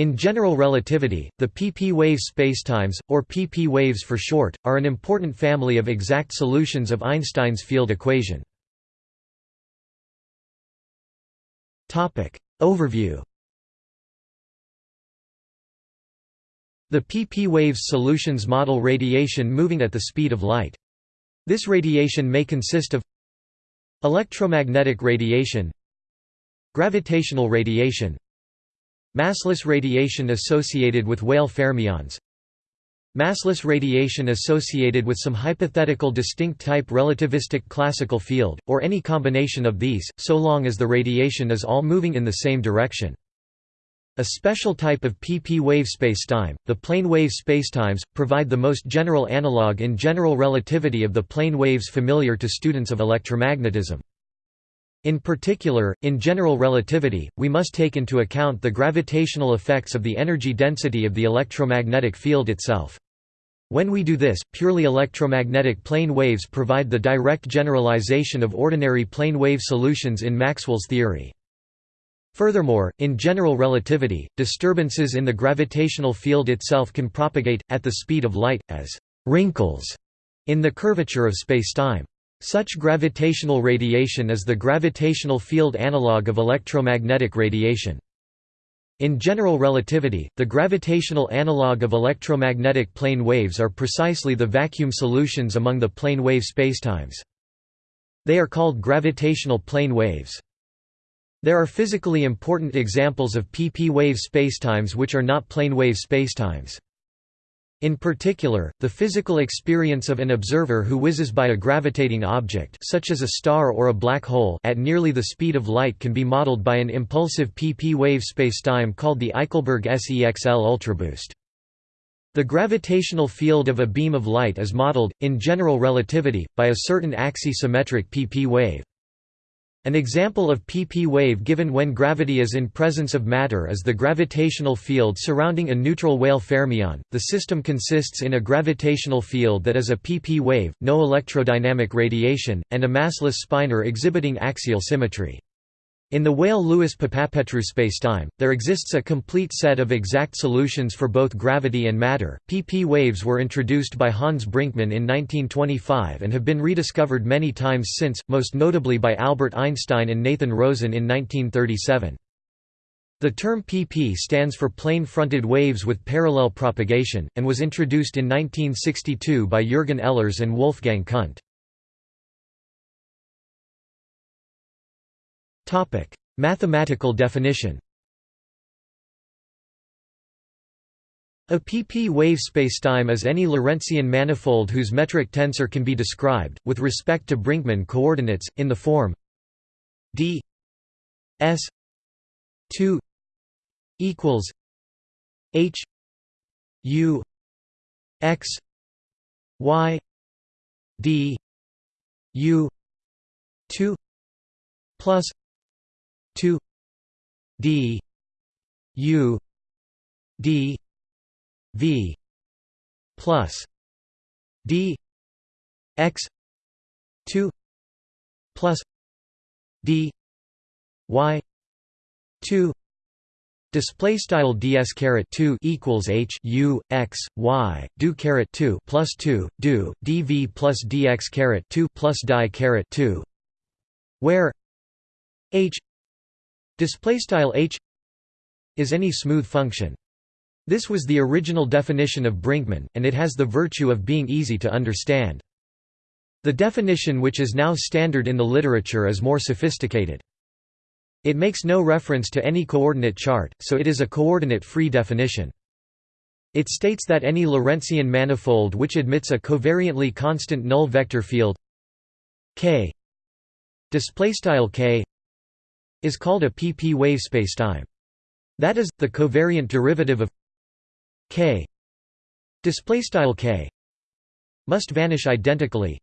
In general relativity, the pp wave spacetimes, or pp waves for short, are an important family of exact solutions of Einstein's field equation. Overview The pp waves solutions model radiation moving at the speed of light. This radiation may consist of electromagnetic radiation gravitational radiation Massless radiation associated with Weyl fermions Massless radiation associated with some hypothetical distinct type relativistic classical field, or any combination of these, so long as the radiation is all moving in the same direction. A special type of pp wave spacetime, the plane wave spacetimes, provide the most general analog in general relativity of the plane waves familiar to students of electromagnetism. In particular, in general relativity, we must take into account the gravitational effects of the energy density of the electromagnetic field itself. When we do this, purely electromagnetic plane waves provide the direct generalization of ordinary plane wave solutions in Maxwell's theory. Furthermore, in general relativity, disturbances in the gravitational field itself can propagate, at the speed of light, as «wrinkles» in the curvature of spacetime. Such gravitational radiation is the gravitational field analog of electromagnetic radiation. In general relativity, the gravitational analog of electromagnetic plane waves are precisely the vacuum solutions among the plane wave spacetimes. They are called gravitational plane waves. There are physically important examples of pp wave spacetimes which are not plane wave spacetimes. In particular, the physical experience of an observer who whizzes by a gravitating object such as a star or a black hole at nearly the speed of light can be modeled by an impulsive pp wave spacetime called the Aichelburg SEXL ultraboost. The gravitational field of a beam of light is modeled, in general relativity, by a certain axisymmetric pp wave. An example of pp wave given when gravity is in presence of matter is the gravitational field surrounding a neutral Weyl fermion. The system consists in a gravitational field that is a pp wave, no electrodynamic radiation, and a massless spinor exhibiting axial symmetry. In the Weyl-Lewis-Papapetrou spacetime, there exists a complete set of exact solutions for both gravity and matter. PP waves were introduced by Hans Brinkmann in 1925 and have been rediscovered many times since, most notably by Albert Einstein and Nathan Rosen in 1937. The term PP stands for plane-fronted waves with parallel propagation, and was introduced in 1962 by Jürgen Ehlers and Wolfgang Kundt. Mathematical definition A pp wave spacetime is any Lorentzian manifold whose metric tensor can be described, with respect to Brinkmann coordinates, in the form d s 2 equals h u x y d u 2 plus 2 d u d v plus d x 2 plus d y 2 Display style ds caret 2 equals h u x y do caret 2 plus 2 do dv plus dx caret 2 plus die caret 2 where h display style h is any smooth function. This was the original definition of Brinkmann, and it has the virtue of being easy to understand. The definition which is now standard in the literature is more sophisticated. It makes no reference to any coordinate chart, so it is a coordinate-free definition. It states that any Lorentzian manifold which admits a covariantly constant null vector field k k is called a pp wave spacetime. That is, the covariant derivative of k. K. Must vanish identically.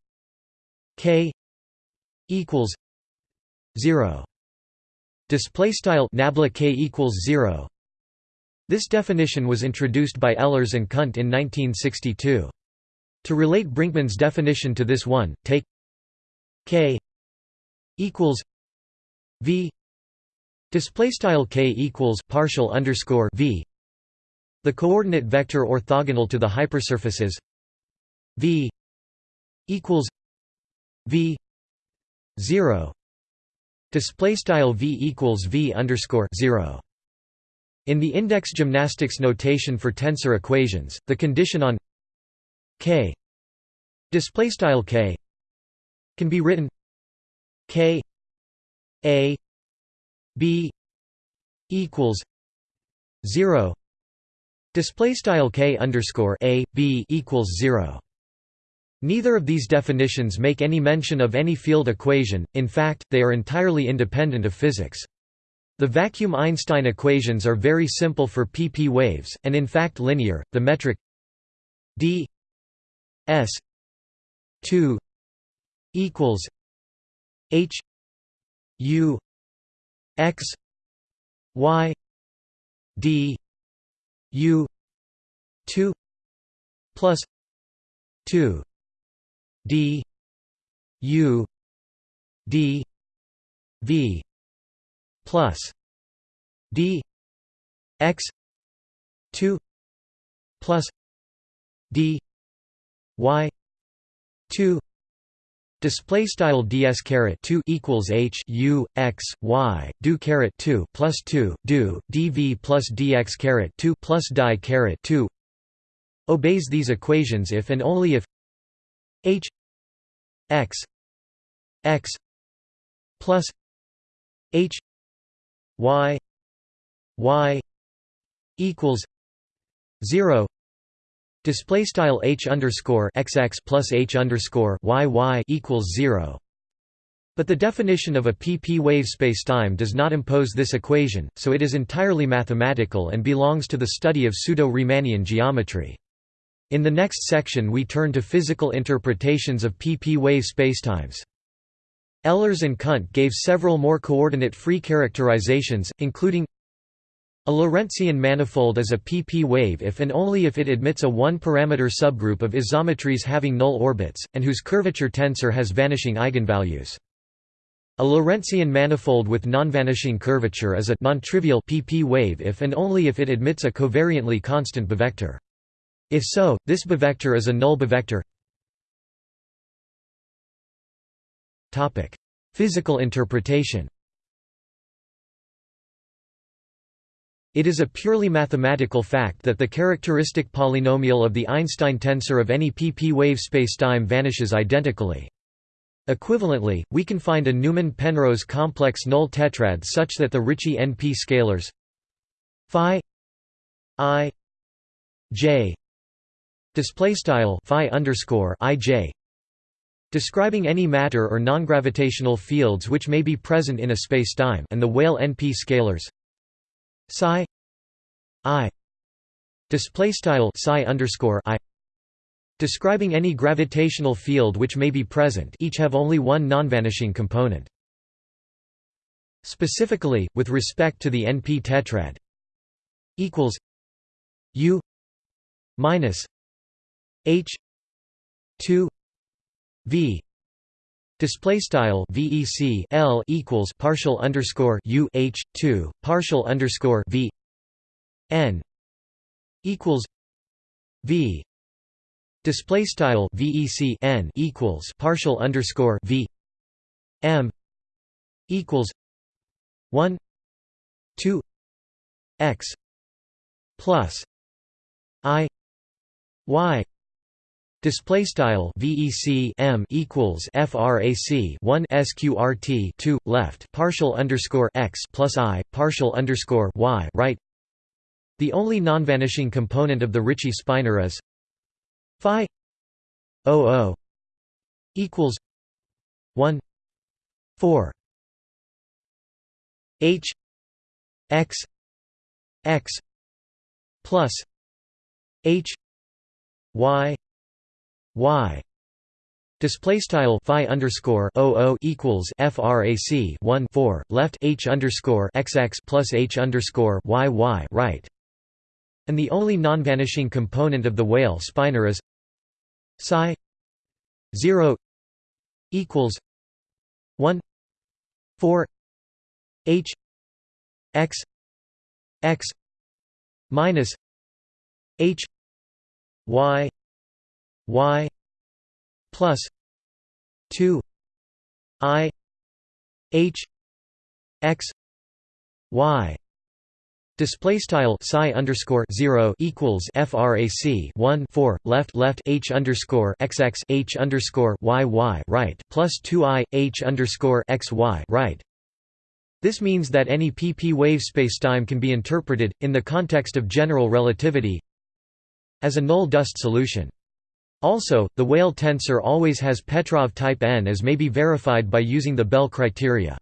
K equals 0 display style nabla k equals 0 this definition was introduced by Ehlers and Kundt in 1962 to relate Brinkmann's definition to this one take k equals v display style k equals partial underscore v. The coordinate vector orthogonal to the hypersurfaces. V equals v 0 display style v equals v underscore 0 in the index gymnastics notation for tensor equations the condition on k display style k can be written k a b equals 0 display style k underscore a b equals 0 Neither of these definitions make any mention of any field equation, in fact, they are entirely independent of physics. The vacuum Einstein equations are very simple for pp waves, and in fact linear. The metric d s 2 equals h u x y d u 2 plus 2 d u d v plus d x 2 plus d y 2 Display style ds caret 2 equals h u x y do caret 2 plus 2 do dv plus dx caret 2 plus die caret 2 obeys these equations if and only if h x x plus h y y equals 0 display style h underscore xx plus h underscore yy equals 0 but the definition of a pp wave spacetime does not impose this equation, so it is entirely mathematical and belongs to the study of pseudo-Riemannian geometry. In the next section we turn to physical interpretations of pp wave spacetimes. Ehlers and Kundt gave several more coordinate-free characterizations, including a Lorentzian manifold is a pp wave if and only if it admits a one-parameter subgroup of isometries having null orbits, and whose curvature tensor has vanishing eigenvalues. A Lorentzian manifold with non-vanishing curvature is a non-trivial pp wave if and only if it admits a covariantly constant bivector. If so, this bivector is a null bivector. Topic: Physical interpretation. It is a purely mathematical fact that the characteristic polynomial of the Einstein tensor of any pp wave spacetime vanishes identically. Equivalently, we can find a Newman-Penrose complex null tetrad such that the Ricci NP scalars phi i j display style phi underscore ij describing any matter or non-gravitational fields which may be present in a spacetime and the Weyl NP scalars psi i display style psi underscore i describing any gravitational field which may be present. Each have only one nonvanishing component. Specifically with respect to the np tetrad equals u minus H two V Display style VEC L equals partial underscore U H two partial underscore V N equals V. Display style VEC N equals partial underscore V M equals one two X plus I Y Display style VEC M equals FRAC 1 SQRT 2 left partial underscore x plus I partial underscore y right. The only non-vanishing component of the Ricci spinor is phi 00 equals 1 4 H x x plus H y y. Display style phi underscore o equals frac 1 4 left h underscore xx plus h underscore y y right. And the only non-vanishing component of the Weyl spinor is psi 0 equals 1 4 h x x minus h y y plus 2 i h x y Display style psi underscore zero equals frac one four left left h underscore xx h underscore y y right plus two i h underscore x y right. This means that any pp wave spacetime can be interpreted in the context of general relativity as a null dust solution. Also, the Weyl tensor always has Petrov type n as may be verified by using the Bel criteria.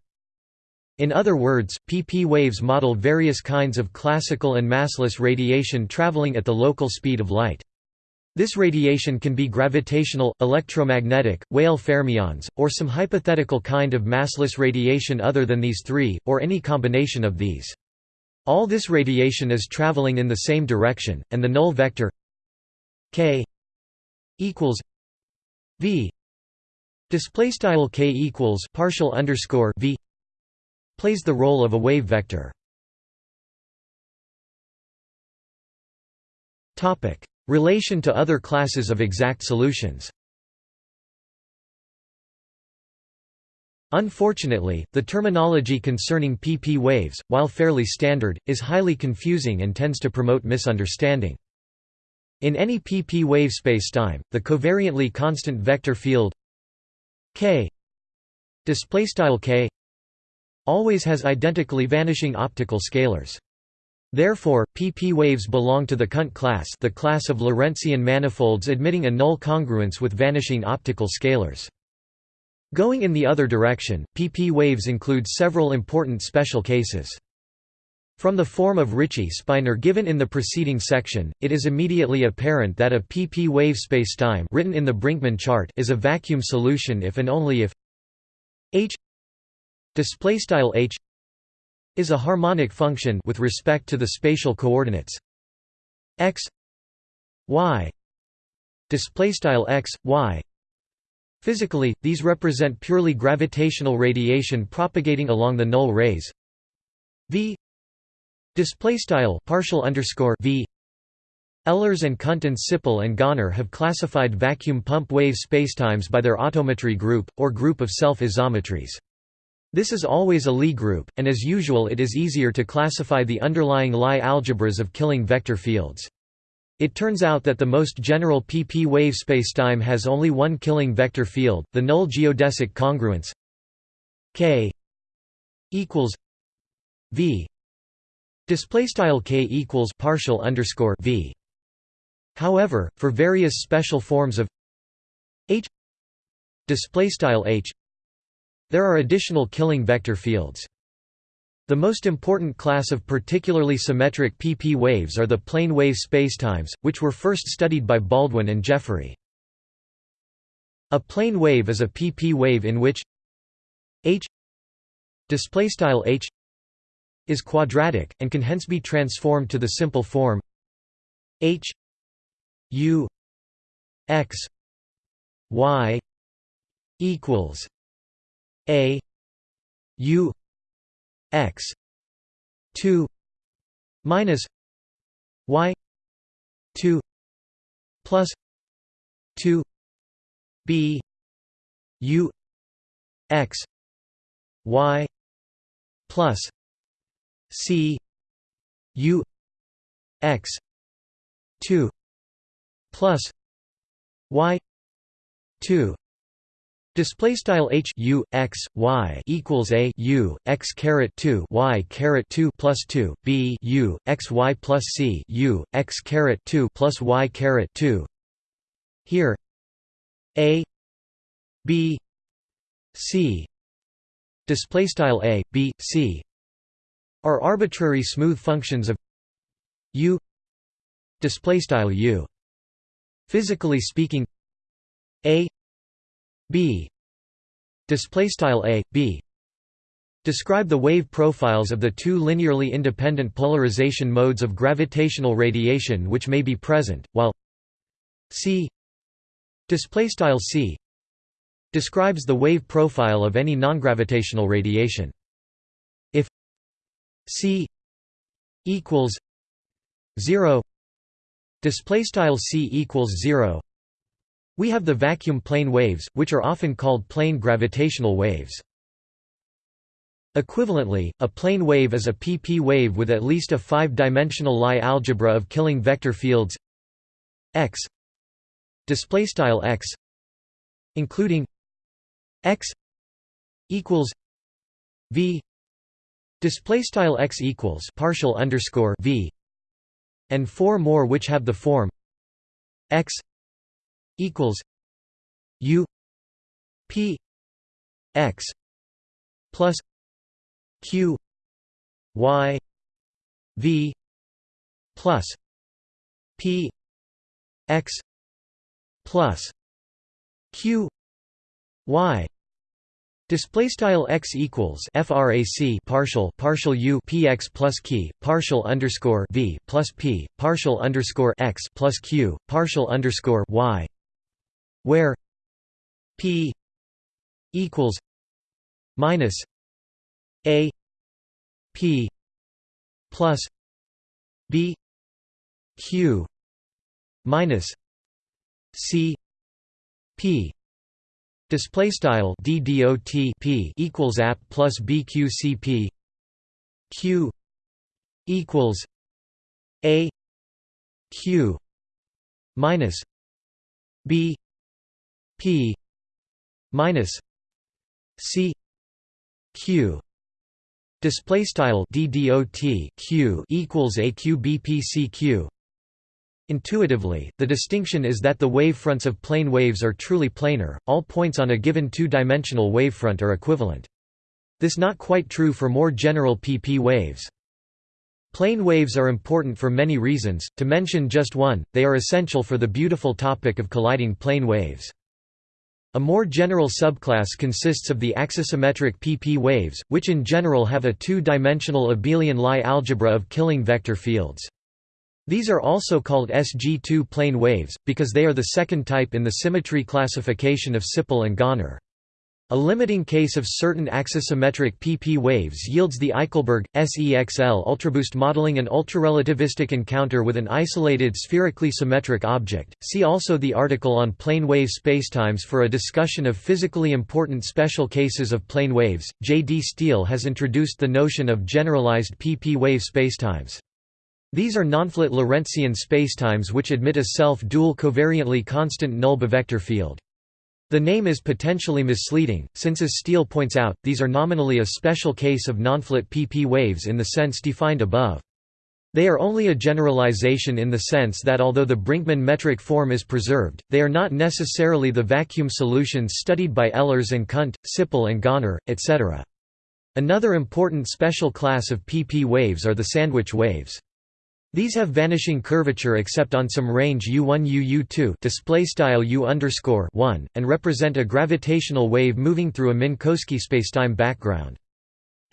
In other words, pp waves model various kinds of classical and massless radiation traveling at the local speed of light. This radiation can be gravitational, electromagnetic, Weyl fermions, or some hypothetical kind of massless radiation other than these three, or any combination of these. All this radiation is traveling in the same direction, and the null vector k equals v display style k equals partial underscore v plays the role of a wave vector. Topic: Relation to other classes of exact solutions Unfortunately, the terminology concerning pp waves, while fairly standard, is highly confusing and tends to promote misunderstanding. In any pp wave spacetime, the covariantly constant vector field k k always has identically vanishing optical scalars. Therefore, pp waves belong to the Kundt class the class of Lorentzian manifolds admitting a null congruence with vanishing optical scalars. Going in the other direction, pp waves include several important special cases. From the form of Ricci-Spinor given in the preceding section, it is immediately apparent that a pp wave spacetime written in the Brinkmann chart is a vacuum solution if and only if h h is a harmonic function with respect to the spatial coordinates. X y x y. Physically these represent purely gravitational radiation propagating along the null rays. V display style partial underscore v Ehlers and Kundt Sippel and Gönner have classified vacuum pp wave spacetimes by their autometry group, or group of self-isometries. This is always a Lie group, and as usual it is easier to classify the underlying Lie algebras of killing vector fields. It turns out that the most general pp wave spacetime has only one killing vector field, the null geodesic congruence k equals v display style k equals partial underscore v. However, for various special forms of h display style h there are additional killing vector fields. The most important class of particularly symmetric pp waves are the plane wave spacetimes, which were first studied by Baldwin and Jeffery. A plane wave is a pp wave in which h h is quadratic, and can hence be transformed to the simple form h u x y equals a u x 2 minus y 2 plus 2 b u x y plus c u x 2 plus y 2 Display style h u x y equals a u x caret two y caret two plus two b u x y plus c u x caret two plus y caret two. Here, a b c. Display style a b c are arbitrary smooth functions of u display style u. Physically speaking, a b display style a b describe the wave profiles of the two linearly independent polarization modes of gravitational radiation which may be present while c display style c describes the wave profile of any nongravitational radiation c equals 0 display style c equals 0 we have the vacuum plane waves which are often called plane gravitational waves. Equivalently, a plane wave is a pp wave with at least a five-dimensional Lie algebra of Killing vector fields. X display style x including x equals v display style x equals partial underscore v and four more which have the form x equals u p x plus q y v plus p x plus q y Display style x equals frac partial partial u px plus key partial underscore v plus p partial underscore x plus q partial underscore y, where p equals minus a p plus b q minus c p Display style d dot p equals app plus bqcp q equals a q minus b p minus c q. Display style d dot q equals a q b p c q Intuitively, the distinction is that the wavefronts of plane waves are truly planar, all points on a given two-dimensional wavefront are equivalent. This is not quite true for more general pp waves. Plane waves are important for many reasons, to mention just one, they are essential for the beautiful topic of colliding plane waves. A more general subclass consists of the axisymmetric pp waves, which in general have a two-dimensional abelian Lie algebra of Killing vector fields. These are also called SG2 plane waves, because they are the second type in the symmetry classification of Sippel and Gönner. A limiting case of certain axisymmetric pp waves yields the Aichelburg, SEXL ultraboost modeling an ultrarelativistic encounter with an isolated spherically symmetric object. See also the article on plane wave spacetimes for a discussion of physically important special cases of plane waves. J. D. Steele has introduced the notion of generalized pp wave spacetimes. These are nonflat Lorentzian spacetimes which admit a self-dual covariantly constant null bivector field. The name is potentially misleading, since as Steele points out, these are nominally a special case of nonflat pp waves in the sense defined above. They are only a generalization in the sense that although the Brinkmann metric form is preserved, they are not necessarily the vacuum solutions studied by Ehlers and Kundt, Sippel and Gönner, etc. Another important special class of pp waves are the sandwich waves. These have vanishing curvature except on some range u1 u2 display style u underscore 1 and represent a gravitational wave moving through a Minkowski spacetime background.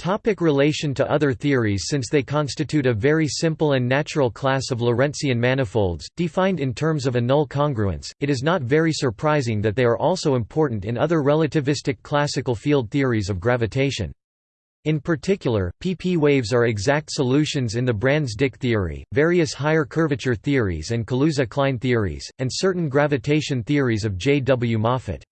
Topic relation to other theories Since they constitute a very simple and natural class of Lorentzian manifolds, defined in terms of a null congruence, it is not very surprising that they are also important in other relativistic classical field theories of gravitation. In particular, pp waves are exact solutions in the Brans-Dicke theory, various higher curvature theories and Kaluza-Klein theories, and certain gravitation theories of J. W. Moffat.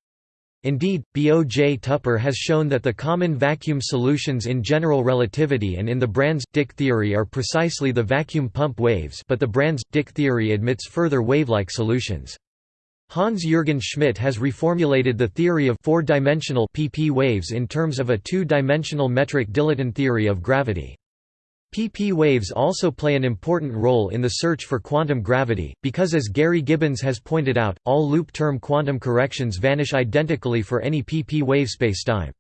Indeed, B. O. J. Tupper has shown that the common vacuum solutions in general relativity and in the Brans-Dicke theory are precisely the vacuum pp waves but the Brans-Dicke theory admits further wave-like solutions. Hans-Jürgen Schmidt has reformulated the theory of four-dimensional pp waves in terms of a two-dimensional metric dilaton theory of gravity. PP waves also play an important role in the search for quantum gravity, because as Gary Gibbons has pointed out, all loop-term quantum corrections vanish identically for any PP wave spacetime.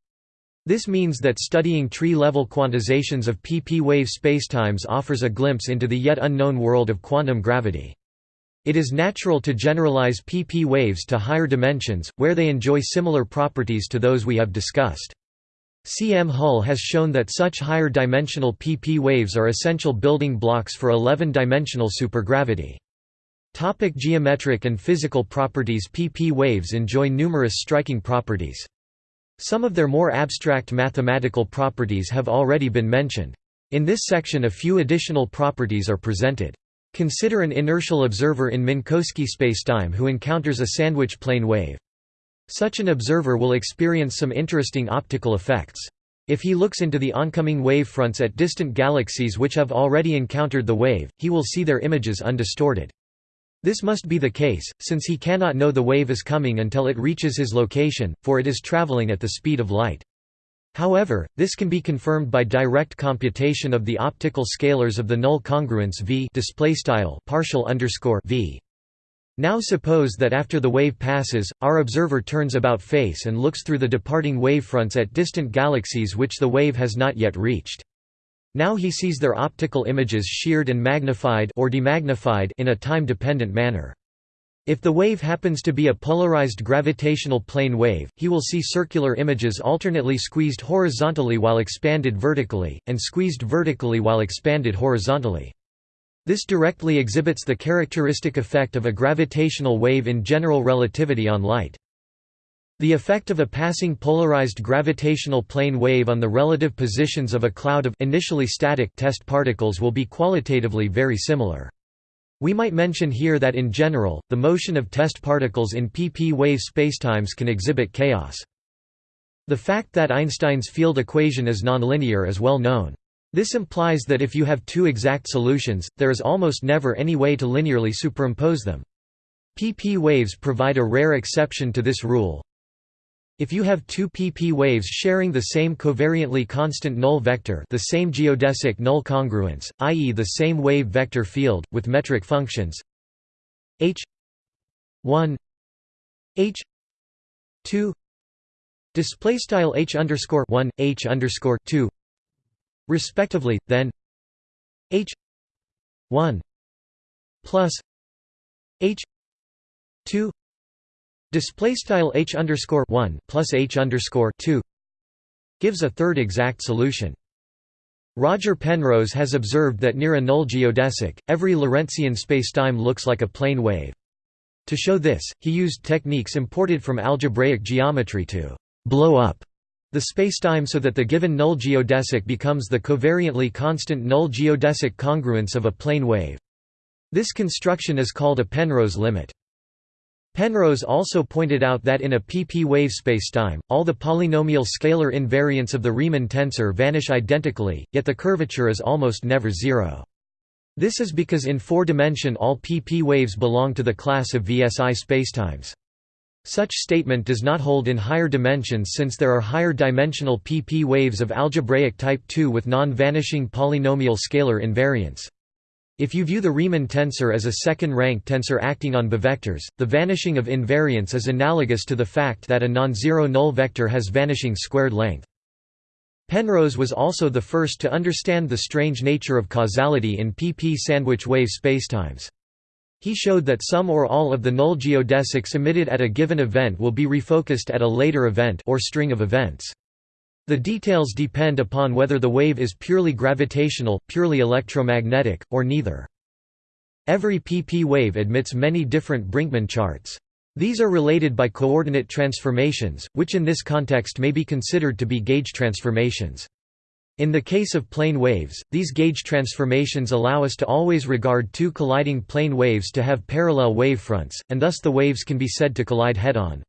This means that studying tree-level quantizations of PP wave spacetimes offers a glimpse into the yet unknown world of quantum gravity. It is natural to generalize pp waves to higher dimensions, where they enjoy similar properties to those we have discussed. C. M. Hull has shown that such higher dimensional pp waves are essential building blocks for 11-dimensional supergravity. Topic geometric and physical properties pp waves enjoy numerous striking properties. Some of their more abstract mathematical properties have already been mentioned. In this section a few additional properties are presented. Consider an inertial observer in Minkowski spacetime who encounters a sandwich plane wave. Such an observer will experience some interesting optical effects. If he looks into the oncoming wavefronts at distant galaxies which have already encountered the wave, he will see their images undistorted. This must be the case, since he cannot know the wave is coming until it reaches his location, for it is traveling at the speed of light. However, this can be confirmed by direct computation of the optical scalars of the null congruence v partial underscore v. Now suppose that after the wave passes, our observer turns about face and looks through the departing wavefronts at distant galaxies which the wave has not yet reached. Now he sees their optical images sheared and magnified or demagnified in a time-dependent manner. If the wave happens to be a polarized gravitational plane wave, he will see circular images alternately squeezed horizontally while expanded vertically, and squeezed vertically while expanded horizontally. This directly exhibits the characteristic effect of a gravitational wave in general relativity on light. The effect of a passing polarized gravitational plane wave on the relative positions of a cloud of initially static test particles will be qualitatively very similar. We might mention here that in general, the motion of test particles in pp wave spacetimes can exhibit chaos. The fact that Einstein's field equation is nonlinear is well known. This implies that if you have two exact solutions, there is almost never any way to linearly superimpose them. pp waves provide a rare exception to this rule, if you have two pp waves sharing the same covariantly constant null vector the same geodesic null congruence, i.e. the same wave vector field, with metric functions h 1 h 2 display style h underscore 1 h underscore 2 respectively then h 1 plus h 2 Display style h underscore one plus h underscore two gives a third exact solution. Roger Penrose has observed that near a null geodesic, every Lorentzian spacetime looks like a plane wave. To show this, he used techniques imported from algebraic geometry to blow up the spacetime so that the given null geodesic becomes the covariantly constant null geodesic congruence of a plane wave. This construction is called a Penrose limit. Penrose also pointed out that in a pp wave spacetime, all the polynomial scalar invariants of the Riemann tensor vanish identically, yet the curvature is almost never zero. This is because in four-dimension all pp waves belong to the class of VSI spacetimes. Such statement does not hold in higher dimensions since there are higher dimensional pp waves of algebraic type 2 with non-vanishing polynomial scalar invariants. If you view the Riemann tensor as a second-rank tensor acting on bivectors, the vanishing of invariance is analogous to the fact that a non-zero null vector has vanishing squared length. Penrose was also the first to understand the strange nature of causality in pp sandwich wave spacetimes. He showed that some or all of the null geodesics emitted at a given event will be refocused at a later event or string of events. The details depend upon whether the wave is purely gravitational, purely electromagnetic, or neither. Every pp wave admits many different Brinkmann charts. These are related by coordinate transformations, which in this context may be considered to be gauge transformations. In the case of plane waves, these gauge transformations allow us to always regard two colliding plane waves to have parallel wavefronts, and thus the waves can be said to collide head-on.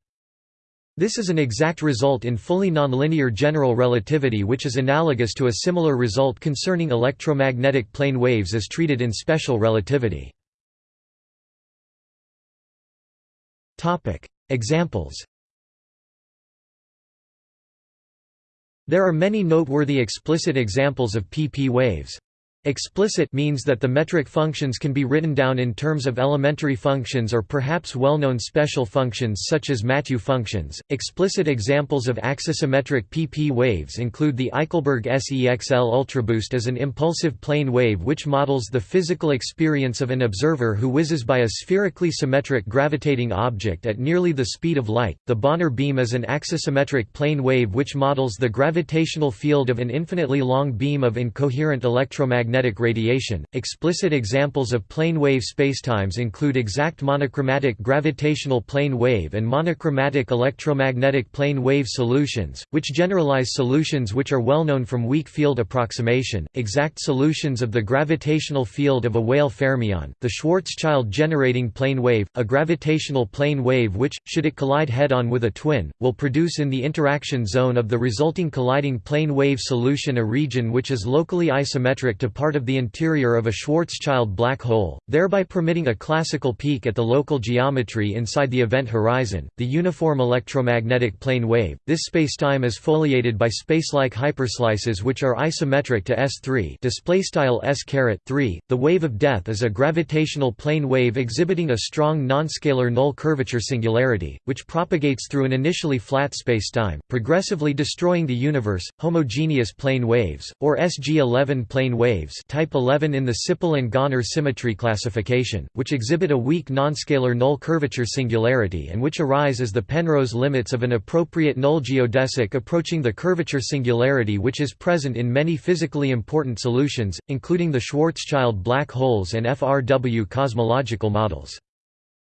This is an exact result in fully nonlinear general relativity which is analogous to a similar result concerning electromagnetic plane waves as treated in special relativity. Examples There are many noteworthy explicit examples of pp waves. Explicit means that the metric functions can be written down in terms of elementary functions or perhaps well-known special functions such as Mathieu functions. Explicit examples of axisymmetric pp waves include the Aichelburg SEXL ultraboost as an impulsive plane wave which models the physical experience of an observer who whizzes by a spherically symmetric gravitating object at nearly the speed of light. The Bonnor beam as an axisymmetric plane wave which models the gravitational field of an infinitely long beam of incoherent electromagnetic electromagnetic radiation. Explicit examples of plane wave spacetimes include exact monochromatic gravitational plane wave and monochromatic electromagnetic plane wave solutions, which generalize solutions which are well known from weak field approximation. Exact solutions of the gravitational field of a Weyl fermion, the Schwarzschild generating plane wave, a gravitational plane wave which, should it collide head-on with a twin, will produce in the interaction zone of the resulting colliding plane wave solution a region which is locally isometric to part of the interior of a Schwarzschild black hole, thereby permitting a classical peek at the local geometry inside the event horizon. The uniform electromagnetic plane wave. This spacetime is foliated by spacelike hyperslices which are isometric to S3. Displaystyle S3. The wave of death is a gravitational plane wave exhibiting a strong non-scalar null curvature singularity, which propagates through an initially flat spacetime, progressively destroying the universe. Homogeneous plane waves, or SG11 plane waves, type 11 in the Sippel and Gönner symmetry classification, which exhibit a weak nonscalar null curvature singularity and which arise as the Penrose limits of an appropriate null geodesic approaching the curvature singularity which is present in many physically important solutions, including the Schwarzschild black holes and FRW cosmological models.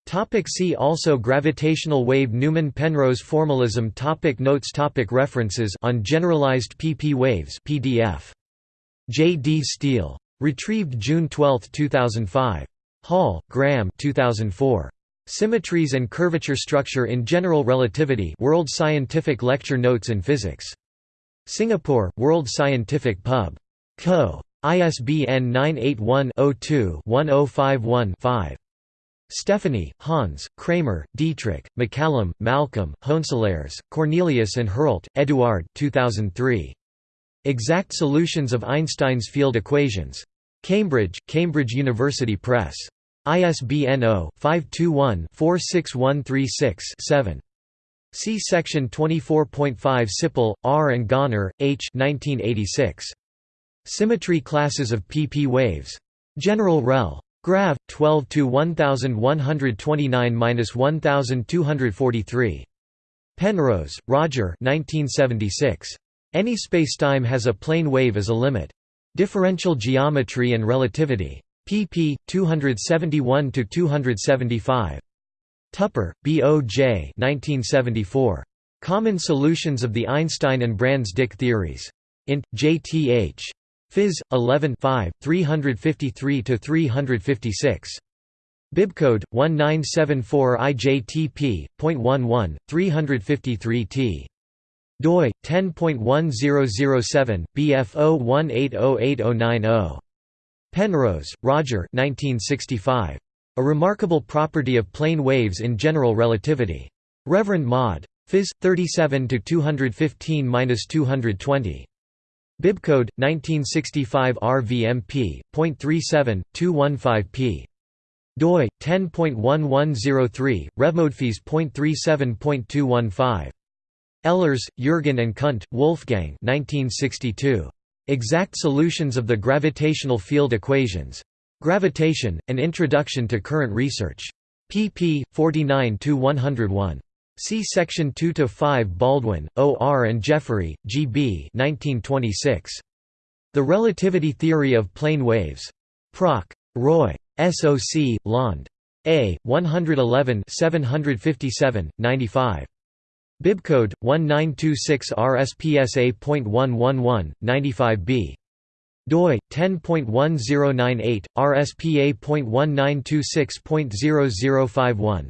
Topic see also Gravitational wave Newman-Penrose formalism topic Notes topic References on generalized pp waves PDF. J. D. Steele. Retrieved June 12, 2005. Hall, Graham 2004. Symmetries and Curvature Structure in General Relativity World Scientific Lecture Notes in Physics. Singapore, World Scientific Pub. Co. ISBN 981 02 1051 5. Stephani, Hans, Kramer, Dietrich, MacCallum, Malcolm, Hoenselaers, Cornelius and Herlt, Eduard 2003. Exact Solutions of Einstein's Field Equations. Cambridge, Cambridge University Press. ISBN 0-521-46136-7. See section 24.5 Sippel, R. and Gönner, H. 1986. Symmetry classes of pp waves. General Rel. Grav 12 to 1129-1243. Penrose, Roger 1976. Any spacetime has a plane wave as a limit. Differential Geometry and Relativity. pp. 271 to 275. Tupper, B. O. J. 1974. Common Solutions of the Einstein and Brans-Dicke Theories. Int. J. T. H. Phys. 11 353–356. Bibcode 1974 IJTP.11 353 T. doi 10.1007 BF01808090. Penrose, Roger. 1965. A remarkable property of plane waves in general relativity. Reverend Mod. Phys. 37 215-220. Bibcode 1965 RVMP.37 215p. doi 10.1103 revmodefees.37.215. Ehlers, Jürgen and Kundt, Wolfgang 1962. Exact Solutions of the Gravitational Field Equations. Gravitation: An Introduction to Current Research. pp. 49 101. See section 2 to 5 Baldwin, O. R. and Jeffery, G. B. 1926. The Relativity Theory of Plane Waves. Proc. Roy. SOC, Lond. A. 111 757, 95. Bibcode 1926 RSPSA.111 95B. doi 10.1098 RSPA.1926.0051.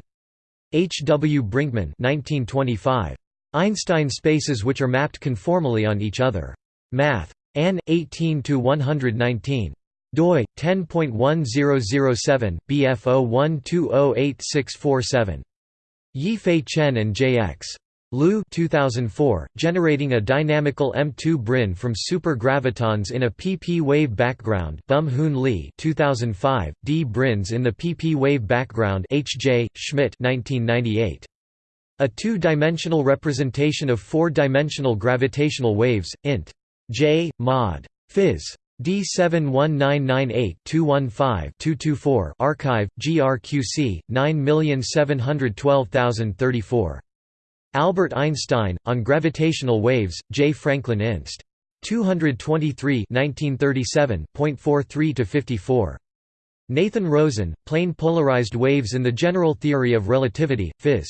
H. W. Brinkmann 1925. Einstein spaces which are mapped conformally on each other. Math. Ann. 18 to 119 doi 10.1007 BF01208647. Yifei Chen and J. Liu 2004, generating a dynamical M2 brane from supergravitons in a pp wave background Bum Lee 2005, D branes in the pp wave background H. J. Schmidt 1998. A two-dimensional representation of four-dimensional gravitational waves, int. J. mod. Phys. D71998-215-224 Archive, GRQC, 9712034. Albert Einstein, on Gravitational Waves, J. Franklin Inst. 223 1937.43–54. Nathan Rosen, Plane Polarized Waves in the General Theory of Relativity, Phys.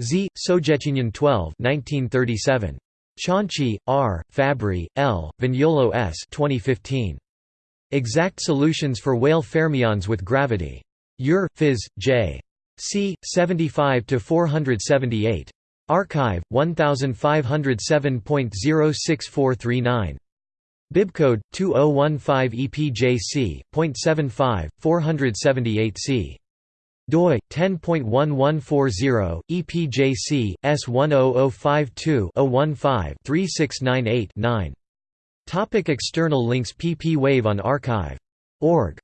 Z. Sowjetunion 12 1937. Cianci, R., Fabbri, L., Vignolo S. 2015. Exact Solutions for Weyl Fermions with Gravity. Ure, Phys. J. C. 75–478. arXiv, 1507.06439. Bibcode 2015 EPJC.75 478C doi 10.1140 EPJC S10052-015 3698-9 Topic External links PP Wave on arXiv.org